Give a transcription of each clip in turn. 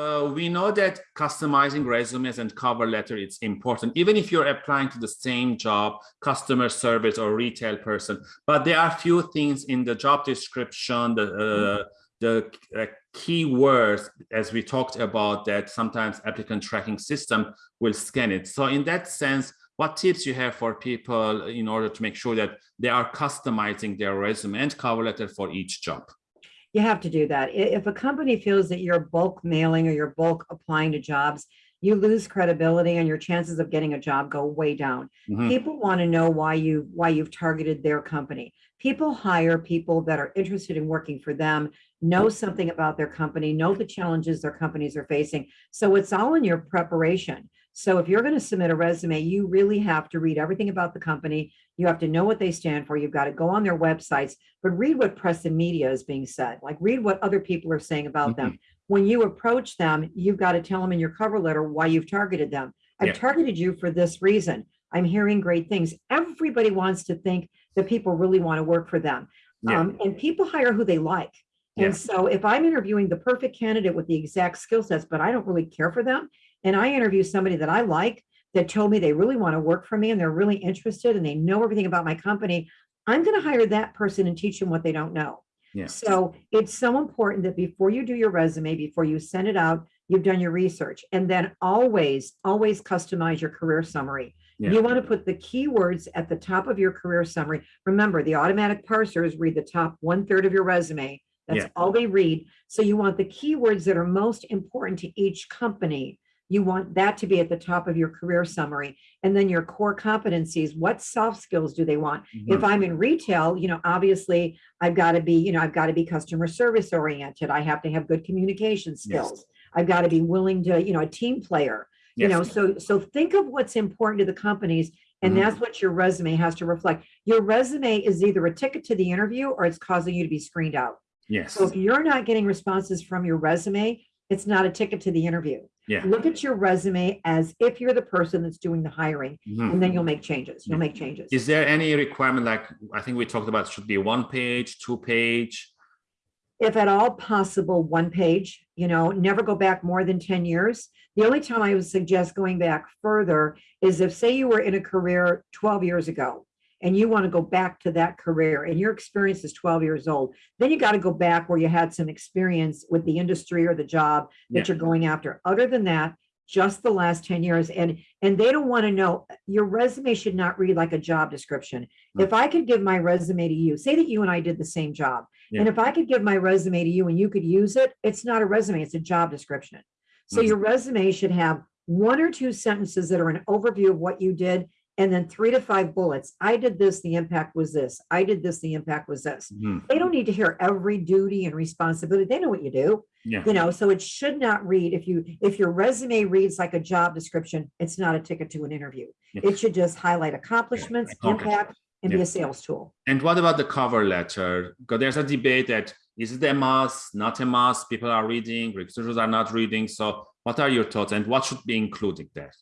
uh, we know that customizing resumes and cover letter it's important, even if you're applying to the same job, customer service or retail person. But there are few things in the job description, the uh, the uh, keywords, as we talked about, that sometimes applicant tracking system will scan it. So in that sense, what tips you have for people in order to make sure that they are customizing their resume and cover letter for each job? You have to do that. If a company feels that you're bulk mailing or you're bulk applying to jobs, you lose credibility and your chances of getting a job go way down. Mm -hmm. People want to know why you why you've targeted their company. People hire people that are interested in working for them, know something about their company, know the challenges their companies are facing. So it's all in your preparation. So if you're going to submit a resume, you really have to read everything about the company. You have to know what they stand for. You've got to go on their websites, but read what press and media is being said, like read what other people are saying about mm -hmm. them. Mm-hmm. When you approach them, you've got to tell them in your cover letter why you've targeted them. I've yeah. targeted you for this reason. I'm hearing great things. Everybody wants to think that people really want to work for them. Yeah. Um, and people hire who they like. And yeah. so if I'm interviewing the perfect candidate with the exact skill sets, but I don't really care for them, and I interview somebody that I like that told me they really want to work for me and they're really interested and they know everything about my company, I'm going to hire that person and teach them what they don't know. Yeah. So it's so important that before you do your resume, before you send it out, you've done your research and then always, always customize your career summary. Yeah. You want to put the keywords at the top of your career summary. Remember, the automatic parsers read the top one third of your resume. That's yeah. all they read. So you want the keywords that are most important to each company you want that to be at the top of your career summary. And then your core competencies, what soft skills do they want? Mm -hmm. If I'm in retail, you know, obviously I've got to be, you know, I've got to be customer service oriented. I have to have good communication skills. Yes. I've got to be willing to, you know, a team player, yes. you know, so, so think of what's important to the companies and mm -hmm. that's what your resume has to reflect. Your resume is either a ticket to the interview or it's causing you to be screened out. Yes. So if you're not getting responses from your resume, it's not a ticket to the interview. Yeah. Look at your resume as if you're the person that's doing the hiring, mm -hmm. and then you'll make changes. You'll make changes. Is there any requirement like I think we talked about should be one page, two page? If at all possible, one page, you know, never go back more than 10 years. The only time I would suggest going back further is if say you were in a career 12 years ago and you want to go back to that career and your experience is 12 years old, then you got to go back where you had some experience with the industry or the job that yeah. you're going after. Other than that, just the last 10 years and and they don't want to know your resume should not read like a job description mm. if i could give my resume to you say that you and i did the same job yeah. and if i could give my resume to you and you could use it it's not a resume it's a job description so mm. your resume should have one or two sentences that are an overview of what you did and then three to five bullets. I did this, the impact was this. I did this, the impact was this. Mm. They don't need to hear every duty and responsibility. They know what you do. Yeah. You know, so it should not read if you if your resume reads like a job description, it's not a ticket to an interview. Yeah. It should just highlight accomplishments, yeah. impact, and be a sales tool. And what about the cover letter? Because there's a debate that is it a must, not a must? People are reading, recruiters are not reading. So what are your thoughts and what should be included there?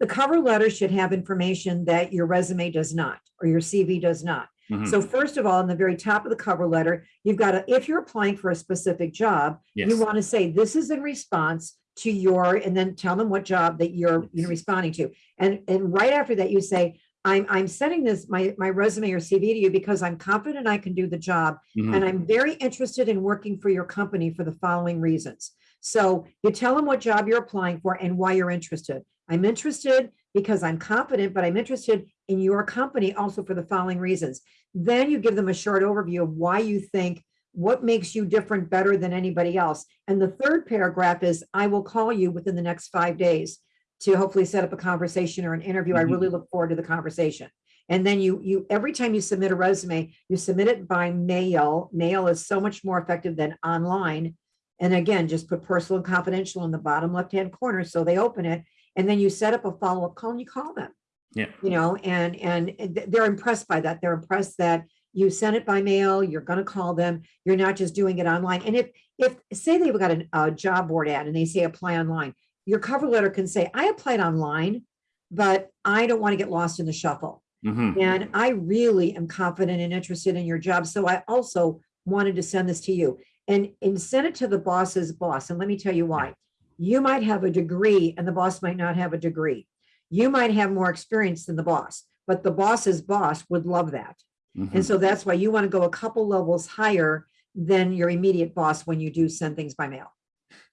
The cover letter should have information that your resume does not, or your CV does not. Mm -hmm. So first of all, in the very top of the cover letter, you've got to, if you're applying for a specific job, yes. you want to say, this is in response to your, and then tell them what job that you're you know, responding to. And, and right after that, you say, I'm, I'm sending this, my, my resume or CV to you because I'm confident I can do the job. Mm -hmm. And I'm very interested in working for your company for the following reasons. So you tell them what job you're applying for and why you're interested. I'm interested because I'm confident, but I'm interested in your company also for the following reasons. Then you give them a short overview of why you think what makes you different better than anybody else. And the third paragraph is, I will call you within the next five days to hopefully set up a conversation or an interview. Mm -hmm. I really look forward to the conversation. And then you, you every time you submit a resume, you submit it by mail. Mail is so much more effective than online. And again, just put personal and confidential in the bottom left-hand corner so they open it and then you set up a follow-up call and you call them. Yeah. You know and and they're impressed by that. They're impressed that you sent it by mail you're going to call them you're not just doing it online. And if if say they've got a, a job board ad and they say apply online your cover letter can say i applied online but i don't want to get lost in the shuffle. Mm -hmm. and i really am confident and interested in your job so i also wanted to send this to you. And and send it to the boss's boss and let me tell you why You might have a degree and the boss might not have a degree. You might have more experience than the boss, but the boss's boss would love that. Mhm. And so that's why you want to go a couple levels higher than your immediate boss when you do send things by mail.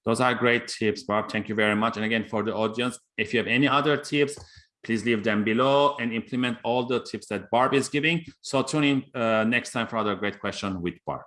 Those are great tips, Barb. Thank you very much. And again, for the audience, if you have any other tips, please leave them below and implement all the tips that Barb is giving. So tune in uh, next time for another great question with Barb.